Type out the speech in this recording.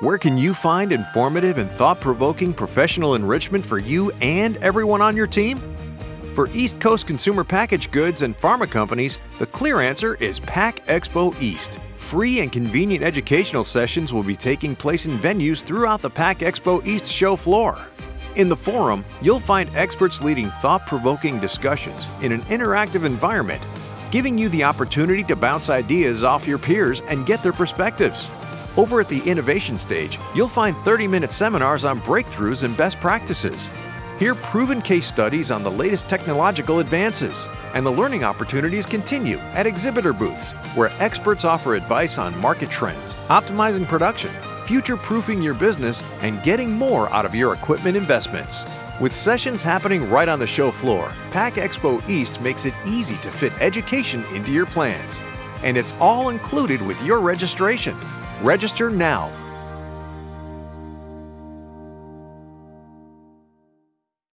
Where can you find informative and thought-provoking professional enrichment for you and everyone on your team? For East Coast consumer packaged goods and pharma companies, the clear answer is Pack Expo East. Free and convenient educational sessions will be taking place in venues throughout the Pack Expo East show floor. In the forum, you'll find experts leading thought-provoking discussions in an interactive environment, giving you the opportunity to bounce ideas off your peers and get their perspectives. Over at the innovation stage, you'll find 30-minute seminars on breakthroughs and best practices. Hear proven case studies on the latest technological advances, and the learning opportunities continue at exhibitor booths, where experts offer advice on market trends, optimizing production, future-proofing your business, and getting more out of your equipment investments. With sessions happening right on the show floor, Pack Expo East makes it easy to fit education into your plans. And it's all included with your registration. Register now